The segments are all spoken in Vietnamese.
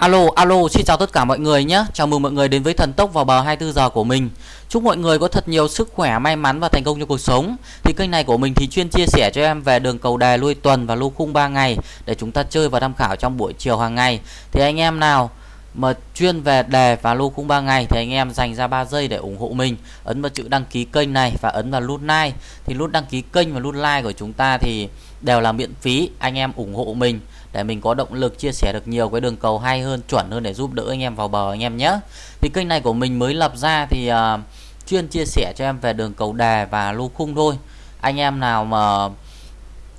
Alo, alo, xin chào tất cả mọi người nhé. Chào mừng mọi người đến với thần tốc vào bờ 24 giờ của mình. Chúc mọi người có thật nhiều sức khỏe, may mắn và thành công trong cuộc sống. Thì kênh này của mình thì chuyên chia sẻ cho em về đường cầu đề lui tuần và lô khung 3 ngày để chúng ta chơi và tham khảo trong buổi chiều hàng ngày. Thì anh em nào mà chuyên về đề và lô khung 3 ngày thì anh em dành ra 3 giây để ủng hộ mình. Ấn vào chữ đăng ký kênh này và ấn vào nút like. Thì nút đăng ký kênh và nút like của chúng ta thì đều là miễn phí. Anh em ủng hộ mình để mình có động lực chia sẻ được nhiều cái đường cầu hay hơn chuẩn hơn để giúp đỡ anh em vào bờ anh em nhé. Thì kênh này của mình mới lập ra thì uh, chuyên chia sẻ cho em về đường cầu đề và lô khung thôi. Anh em nào mà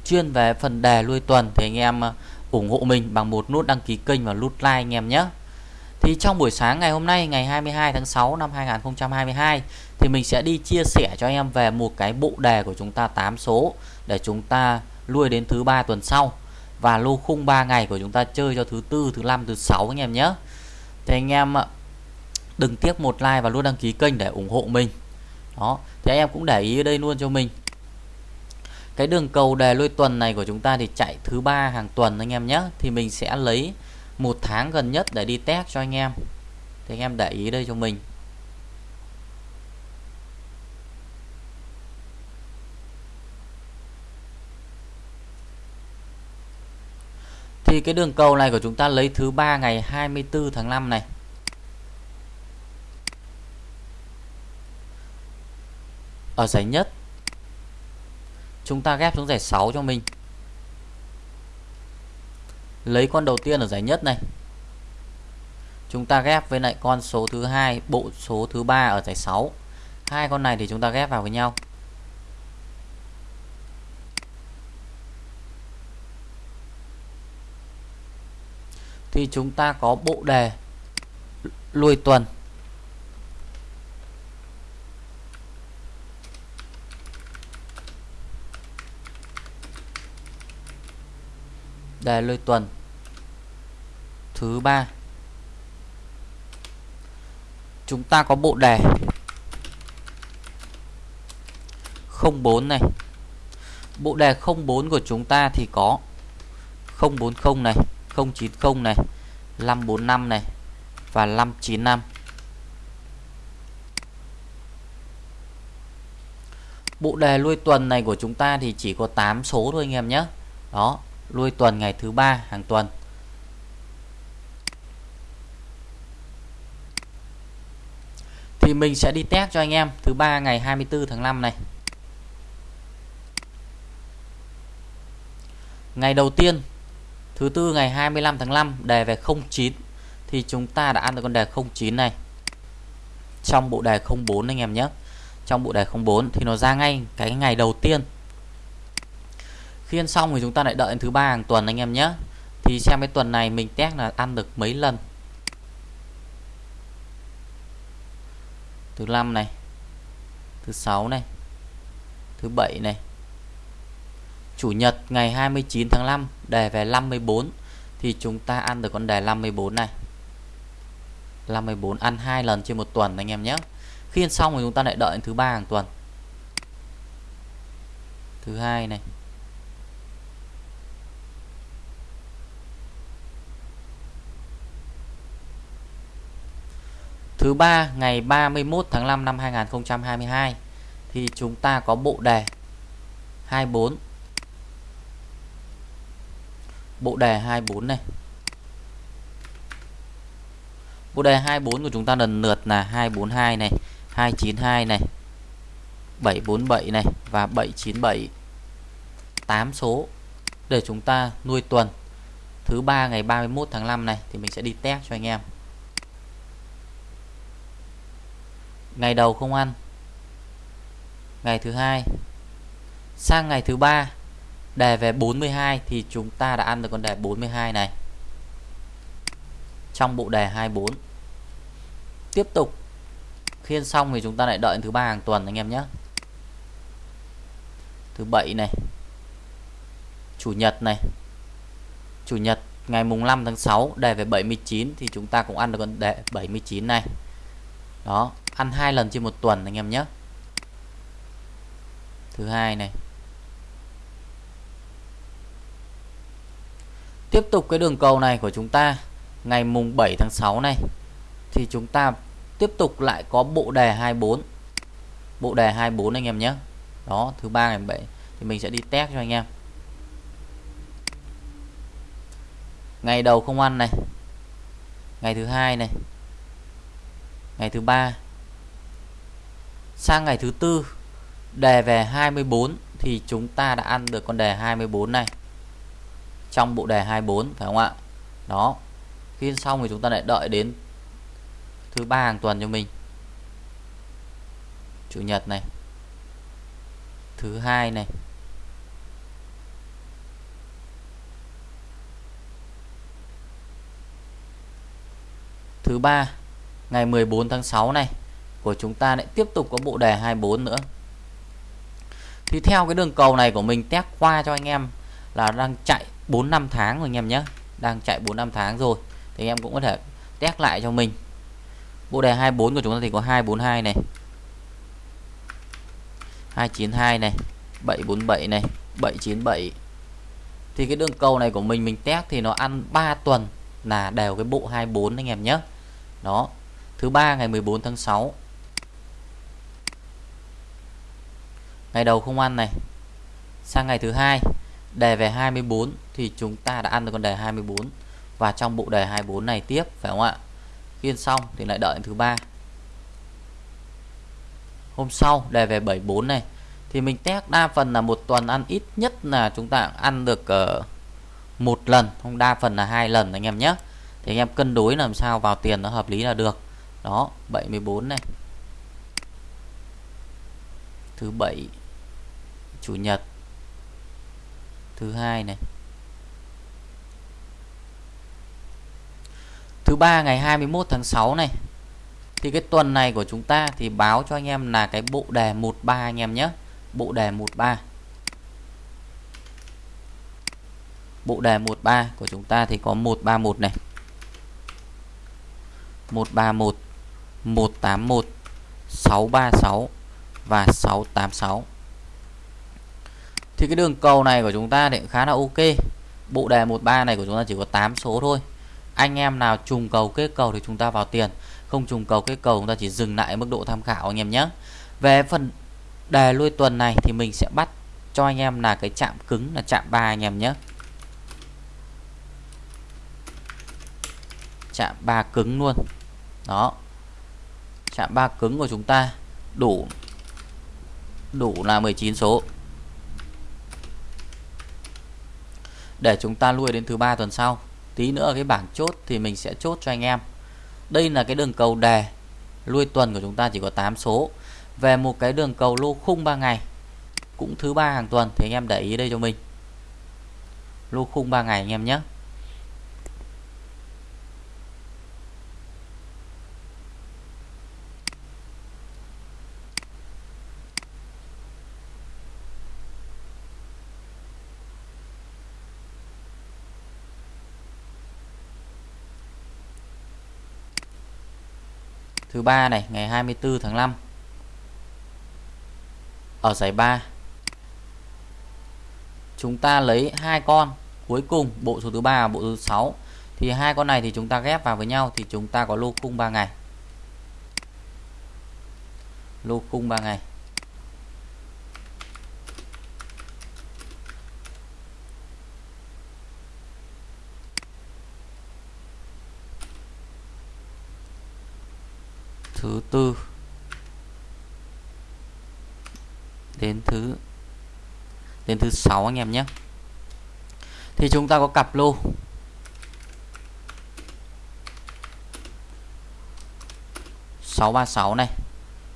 chuyên về phần đề lui tuần thì anh em à, ủng hộ mình bằng một nút đăng ký kênh và nút like anh em nhé thì trong buổi sáng ngày hôm nay ngày 22 tháng 6 năm 2022 thì mình sẽ đi chia sẻ cho anh em về một cái bộ đề của chúng ta 8 số để chúng ta lui đến thứ ba tuần sau và lô khung 3 ngày của chúng ta chơi cho thứ tư, thứ năm, thứ sáu anh em nhé. Thì anh em đừng tiếc một like và luôn đăng ký kênh để ủng hộ mình. Đó, thì anh em cũng để ý ở đây luôn cho mình. Cái đường cầu đề lôi tuần này của chúng ta thì chạy thứ ba hàng tuần anh em nhé. Thì mình sẽ lấy một tháng gần nhất để đi test cho anh em. Thì anh em để ý đây cho mình. Thì cái đường cầu này của chúng ta lấy thứ ba ngày 24 tháng 5 này. Ở giải nhất, chúng ta ghép xuống giải 6 cho mình. Lấy con đầu tiên ở giải nhất này. Chúng ta ghép với lại con số thứ hai, bộ số thứ ba ở giải 6. Hai con này thì chúng ta ghép vào với nhau. thì chúng ta có bộ đề lui tuần đề lui tuần. Thứ ba. Chúng ta có bộ đề. 04 này. Bộ đề 04 của chúng ta thì có 040 này 090 này 545 này và 595 Bộ đề lui tuần này của chúng ta thì chỉ có 8 số thôi anh em nhé. Đó lui tuần ngày thứ ba hàng tuần Thì mình sẽ đi test cho anh em thứ ba ngày 24 tháng 5 này Ngày đầu tiên, Thứ tư ngày 25 tháng 5 đề về 09 thì chúng ta đã ăn được con đề 09 này. Trong bộ đề 04 anh em nhé. Trong bộ đề 04 thì nó ra ngay cái ngày đầu tiên phiên xong thì chúng ta lại đợi thứ ba hàng tuần anh em nhé. Thì xem cái tuần này mình test là ăn được mấy lần. Thứ năm này. Thứ sáu này. Thứ bảy này Chủ nhật ngày 29 tháng 5 đề về 54 thì chúng ta ăn được con đề 54 này. 54 ăn hai lần trên một tuần anh em nhé. Khi ăn xong thì chúng ta lại đợi thứ ba hàng tuần. Thứ hai này. Thứ ba, ngày 31 tháng 5 năm 2022 thì chúng ta có bộ đề 24 bộ đề 24 này. Bộ đề 24 của chúng ta lần lượt là 242 này 292 này 747 này và 797 8 số để chúng ta nuôi tuần. Thứ ba, ngày 31 tháng 5 này thì mình sẽ đi test cho anh em. Ngày đầu không ăn. Ngày thứ hai. Sang ngày thứ ba đề về 42 thì chúng ta đã ăn được con đề 42 này. Trong bộ đề 24 tiếp tục. Khiên xong thì chúng ta lại đợi thứ ba hàng tuần anh em nhé. Thứ bảy này. Chủ nhật này. Chủ nhật ngày mùng 5 tháng 6 đề về 79 thì chúng ta cũng ăn được con đề 79 này đó, ăn hai lần trên một tuần, anh em nhé. Thứ hai này. Tiếp tục cái đường cầu này của chúng ta, ngày mùng 7 tháng 6 này, thì chúng ta tiếp tục lại có bộ đề 24 bộ đề 24 anh em nhé. Đó, thứ ba ngày 7 thì mình sẽ đi test cho anh em. Ngày đầu không ăn này. Ngày thứ hai này ngày thứ ba. Sang ngày thứ tư, đề về 24 thì chúng ta đã ăn được con đề 24 này. Trong bộ đề 24 phải không ạ? Đó. Khi xong thì chúng ta lại đợi đến thứ ba hàng tuần cho mình. Chủ nhật này. Thứ hai này. Thứ ba ngày 14 tháng 6 này, của chúng ta lại tiếp tục có bộ đề 24 nữa. Thì theo cái đường cầu này của mình, test qua cho anh em là đang chạy 4 năm tháng rồi anh em nhé. Đang chạy 4 năm tháng rồi, thì anh em cũng có thể test lại cho mình. Bộ đề 24 của chúng ta thì có 242 này 292 này 747 này 797 thì cái đường cầu này của mình mình test thì nó ăn 3 tuần là đều cái bộ 24 anh em nhé. Đó thứ ba ngày 14 tháng 6 ngày đầu không ăn này. Sang ngày thứ hai đề về 24 thì chúng ta đã ăn được con đề 24 và trong bộ đề 24 này tiếp phải không ạ? Khiên xong thì lại đợi thứ ba. Hôm sau đề về 74 này. Thì mình test đa phần là một tuần ăn ít nhất là chúng ta ăn được uh, một lần. Không đa phần là hai lần anh em nhé. Thì anh em cân đối làm sao vào tiền nó hợp lý là được đó 74 này. Thứ bảy, chủ nhật. Thứ hai này. Thứ ba, ngày 21 tháng 6 này. Thì cái tuần này của chúng ta thì báo cho anh em là cái bộ đề 13 anh em nhé. Bộ đề 13 bộ đề 13 của chúng ta thì có 131 này. 131 181 636 và 686 thì cái đường cầu này của chúng ta thì khá là ok. Bộ đề 13 này của chúng ta chỉ có 8 số thôi. Anh em nào trùng cầu kết cầu thì chúng ta vào tiền. Không trùng cầu kết cầu chúng ta chỉ dừng lại mức độ tham khảo anh em nhé. Về phần đề lui tuần này thì mình sẽ bắt cho anh em là cái chạm cứng là chạm 3 anh em nhé. Chạm 3 cứng luôn. Đó chạm ba cứng của chúng ta đủ đủ là 19 số. Để chúng ta lui đến thứ ba tuần sau. Tí nữa cái bảng chốt thì mình sẽ chốt cho anh em. Đây là cái đường cầu đề. Lui tuần của chúng ta chỉ có 8 số. Về một cái đường cầu lô khung 3 ngày, cũng thứ ba hàng tuần, thì anh em để ý đây cho mình. Lô khung 3 ngày anh em nhé. Thứ ba này, ngày 24 tháng 5 ở giải 3 chúng ta lấy hai con. Cuối cùng, bộ số thứ ba bộ số 6 thì hai con này thì chúng ta ghép vào với nhau thì chúng ta có lô khung 3 ngày. Lô khung 3 ngày thứ tư, đến thứ đến thứ sáu anh em nhé. Thì chúng ta có cặp lô. Sáu ba sáu này,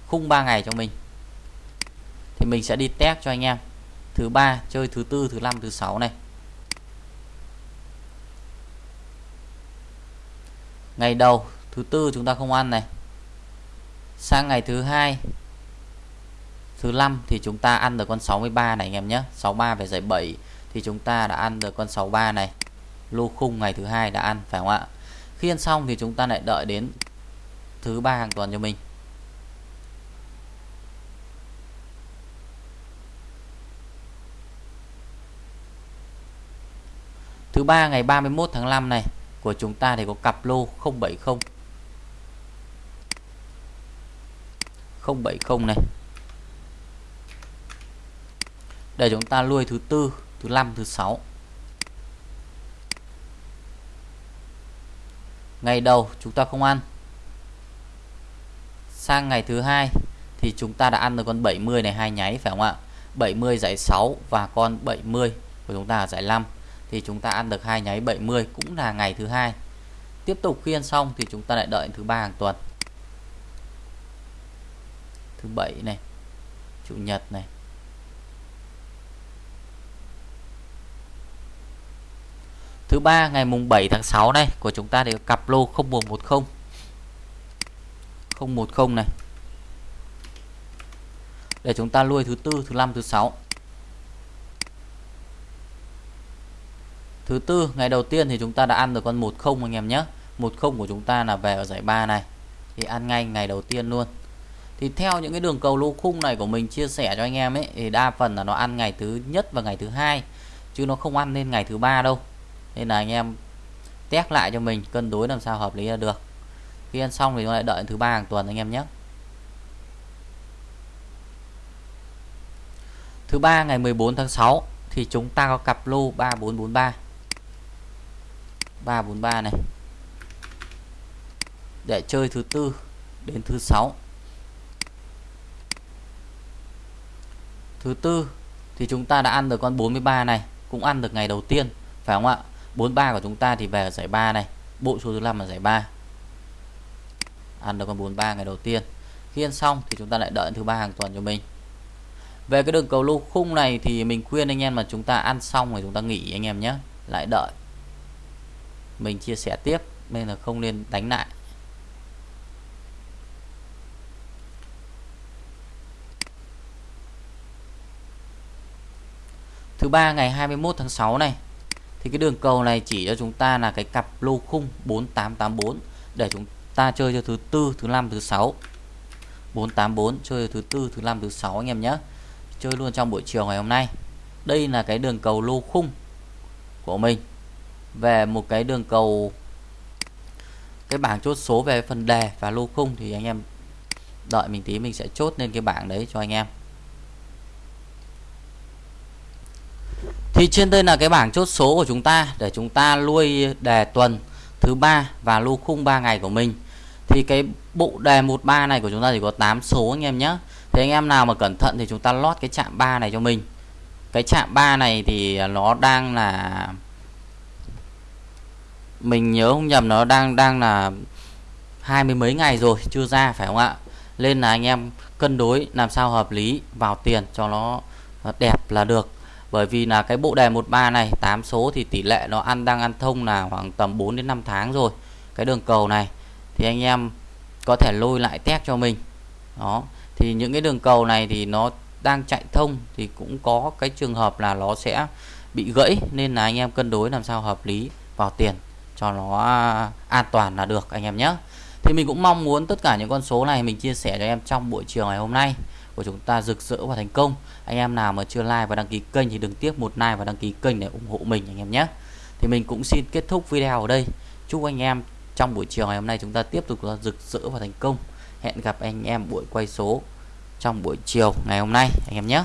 khung 3 ngày cho mình. Thì mình sẽ đi test cho anh em. Thứ ba chơi, thứ tư, thứ năm, thứ sáu này. Ngày đầu, thứ tư chúng ta không ăn này sang ngày thứ hai, thứ năm thì chúng ta ăn được con 63 này, anh em nhé. 63 về giải 7 thì chúng ta đã ăn được con 63 này. Lô khung ngày thứ hai đã ăn, phải không ạ? Khi ăn xong thì chúng ta lại đợi đến thứ ba hàng tuần cho mình. Thứ ba ngày 31 tháng 5 này, của chúng ta thì có cặp lô 070 070 này. Để chúng ta nuôi thứ tư, thứ năm, thứ sáu. Ngày đầu chúng ta không ăn. Sang ngày thứ hai thì chúng ta đã ăn được con 70 này, hai nháy, phải không ạ? 70 giải 6 và con 70 của chúng ta ở giải 5 thì chúng ta ăn được hai nháy 70 cũng là ngày thứ hai. Tiếp tục khi ăn xong thì chúng ta lại đợi thứ ba hàng tuần thứ bảy này, chủ nhật này. Thứ ba, ngày mùng 7 tháng 6 này, của chúng ta thì cặp lô 0110 010 này. Để chúng ta nuôi thứ tư, thứ năm, thứ sáu. Thứ tư, ngày đầu tiên thì chúng ta đã ăn được con 10 anh em nhé. 10 của chúng ta là về ở giải 3 này. Thì ăn ngay ngày đầu tiên luôn thì theo những cái đường cầu lô khung này của mình chia sẻ cho anh em ấy, thì đa phần là nó ăn ngày thứ nhất và ngày thứ hai, chứ nó không ăn lên ngày thứ ba đâu. Nên là anh em test lại cho mình, cân đối làm sao hợp lý là được. Khi ăn xong thì nó lại đợi thứ ba hàng tuần anh em nhé. Thứ ba ngày 14 tháng 6 thì chúng ta có cặp lô 3443 343 này. Để chơi thứ tư đến thứ sáu. Thứ tư thì chúng ta đã ăn được con 43 này, cũng ăn được ngày đầu tiên, phải không ạ? 43 của chúng ta thì về ở giải 3 này, bộ số thứ 5 là giải 3 ăn được con 43 ngày đầu tiên. Khi ăn xong thì chúng ta lại đợi thứ ba hàng tuần cho mình. Về cái đường cầu lô khung này thì mình khuyên anh em mà chúng ta ăn xong rồi chúng ta nghỉ anh em nhé, lại đợi. Mình chia sẻ tiếp, nên là không nên đánh lại. Thứ ba, ngày 21 tháng 6 này, thì cái đường cầu này chỉ cho chúng ta là cái cặp lô khung 4884 để chúng ta chơi cho thứ tư, thứ năm, thứ sáu. 484 chơi thứ tư, thứ năm, thứ sáu anh em nhé. Chơi luôn trong buổi chiều ngày hôm nay. Đây là cái đường cầu lô khung của mình. Về một cái đường cầu, cái bảng chốt số về phần đề và lô khung thì anh em đợi mình tí mình sẽ chốt lên cái bảng đấy cho anh em. Thì trên đây là cái bảng chốt số của chúng ta để chúng ta nuôi đề tuần thứ ba và lô khung 3 ngày của mình. Thì cái bộ đề 13 này của chúng ta chỉ có 8 số anh em nhé. Thì anh em nào mà cẩn thận thì chúng ta lót cái chạm 3 này cho mình. Cái chạm 3 này thì nó đang là, mình nhớ không nhầm, nó đang đang là hai mươi mấy ngày rồi, chưa ra, phải không ạ? Nên là anh em cân đối làm sao hợp lý vào tiền cho nó đẹp là được bởi vì là cái bộ đề 13 này 8 số thì tỷ lệ nó ăn, đang ăn thông là khoảng tầm 4 đến 5 tháng rồi, cái đường cầu này. Thì anh em có thể lôi lại test cho mình. Đó, thì những cái đường cầu này thì nó đang chạy thông thì cũng có cái trường hợp là nó sẽ bị gãy, nên là anh em cân đối làm sao hợp lý vào tiền cho nó à, an toàn là được, anh em nhé. Thì mình cũng mong muốn tất cả những con số này mình chia sẻ cho em trong buổi chiều ngày hôm nay của chúng ta rực rỡ và thành công. Anh em nào mà chưa like và đăng ký kênh thì đừng tiếc một like và đăng ký kênh để ủng hộ mình anh em nhé. Thì mình cũng xin kết thúc video ở đây. Chúc anh em trong buổi chiều ngày hôm nay chúng ta tiếp tục rực rỡ và thành công. Hẹn gặp anh em buổi quay số trong buổi chiều ngày hôm nay, anh em nhé.